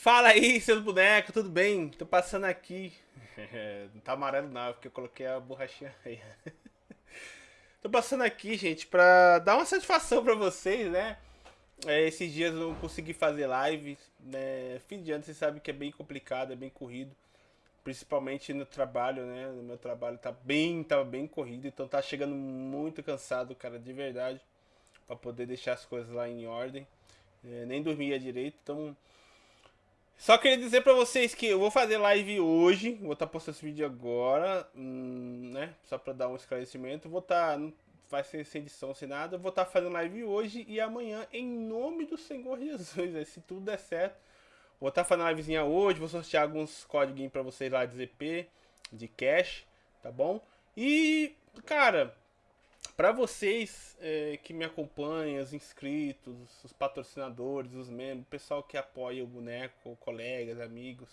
Fala aí, seus bonecos, tudo bem? Tô passando aqui. não tá amarelo não, porque eu coloquei a borrachinha aí. Tô passando aqui, gente, pra dar uma satisfação pra vocês, né? É, esses dias eu não consegui fazer live, né? Fim de ano, vocês sabem que é bem complicado, é bem corrido. Principalmente no trabalho, né? No meu trabalho tá bem, tava bem corrido, então tá chegando muito cansado, cara, de verdade. Pra poder deixar as coisas lá em ordem. É, nem dormia direito, então só queria dizer pra vocês que eu vou fazer live hoje, vou estar tá postando esse vídeo agora, hum, né? Só pra dar um esclarecimento. Vou estar, tá, vai ser sem edição, sem nada. Vou estar tá fazendo live hoje e amanhã, em nome do Senhor Jesus, né? se tudo der certo. Vou estar tá fazendo livezinha hoje, vou sortear alguns códigos pra vocês lá de ZP, de cash, tá bom? E, cara, para vocês é, que me acompanham, os inscritos, os patrocinadores, os membros, o pessoal que apoia o boneco, colegas, amigos,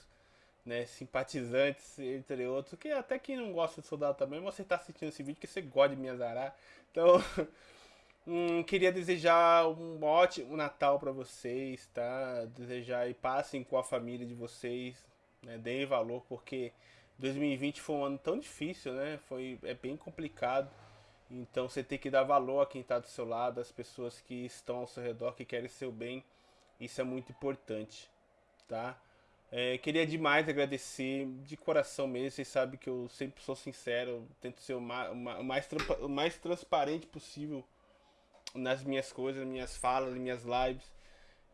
né, simpatizantes, entre outros, que até quem não gosta de soldado também, você está assistindo esse vídeo que você gosta de me azarar. Então, hum, queria desejar um ótimo Natal para vocês, tá? Desejar e passem com a família de vocês, né? Deem valor, porque 2020 foi um ano tão difícil, né? Foi, é bem complicado. Então você tem que dar valor a quem está do seu lado, as pessoas que estão ao seu redor, que querem seu bem. Isso é muito importante, tá? É, queria demais agradecer de coração mesmo. Vocês sabem que eu sempre sou sincero, tento ser o mais, o mais, o mais transparente possível nas minhas coisas, nas minhas falas, nas minhas lives.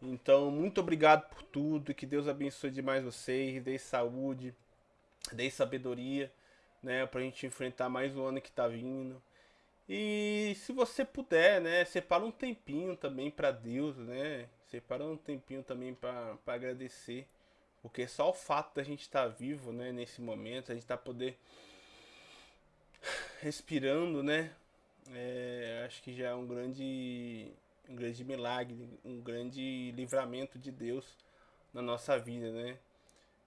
Então, muito obrigado por tudo. Que Deus abençoe demais vocês, dê saúde, dê sabedoria, né, pra gente enfrentar mais um ano que tá vindo. E se você puder, né, separa um tempinho também para Deus, né? Separa um tempinho também para agradecer, porque só o fato da gente estar tá vivo, né, nesse momento, a gente tá poder respirando, né? É, acho que já é um grande um grande milagre, um grande livramento de Deus na nossa vida, né?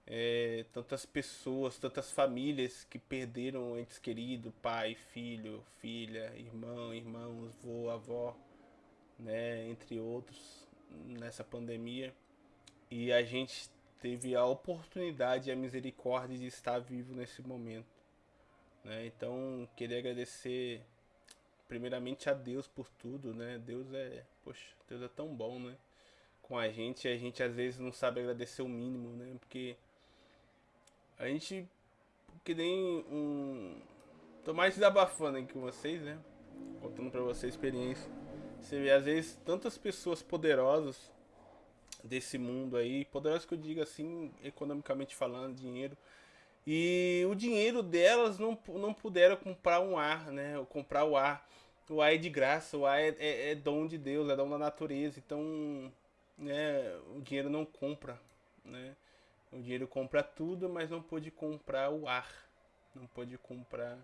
É, tantas pessoas, tantas famílias que perderam entes queridos, pai, filho, filha, irmão, irmãos, vô, avó, né, entre outros, nessa pandemia. E a gente teve a oportunidade e a misericórdia de estar vivo nesse momento. Né? Então, queria agradecer primeiramente a Deus por tudo, né? Deus é, poxa, Deus é tão bom, né? Com a gente, a gente às vezes não sabe agradecer o mínimo, né? Porque a gente, que nem um... Tô mais desabafando aqui com vocês, né? Contando pra vocês a experiência. Você vê, às vezes, tantas pessoas poderosas desse mundo aí, poderosas que eu digo assim, economicamente falando, dinheiro, e o dinheiro delas não, não puderam comprar um ar, né? Comprar o ar. O ar é de graça, o ar é, é, é dom de Deus, é dom da natureza. Então, né, o dinheiro não compra, né? O dinheiro compra tudo, mas não pode comprar o ar. Não pode comprar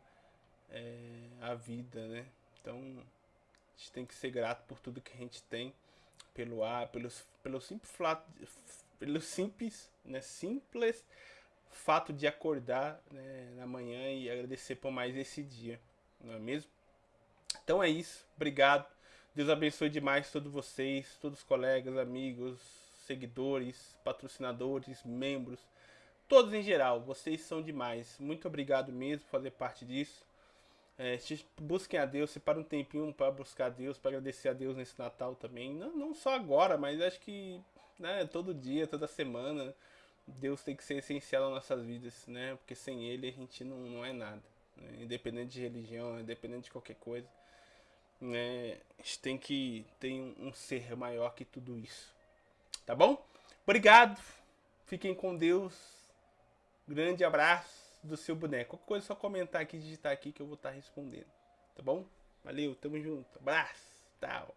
é, a vida, né? Então, a gente tem que ser grato por tudo que a gente tem. Pelo ar, pelos, pelo simples, pelo simples, né? simples fato de acordar né, na manhã e agradecer por mais esse dia, não é mesmo? Então é isso, obrigado. Deus abençoe demais todos vocês, todos os colegas, amigos, seguidores, patrocinadores, membros, todos em geral. Vocês são demais. Muito obrigado mesmo por fazer parte disso. É, busquem a Deus, separa um tempinho para buscar a Deus, para agradecer a Deus nesse Natal também. Não, não só agora, mas acho que né, todo dia, toda semana, Deus tem que ser essencial nas nossas vidas, né? Porque sem Ele a gente não, não é nada. Né? Independente de religião, independente de qualquer coisa. Né? A gente tem que ter um, um ser maior que tudo isso. Tá bom? Obrigado. Fiquem com Deus. Grande abraço do seu boneco. Qualquer coisa é só comentar aqui, digitar aqui que eu vou estar respondendo. Tá bom? Valeu, tamo junto. Abraço. Tchau.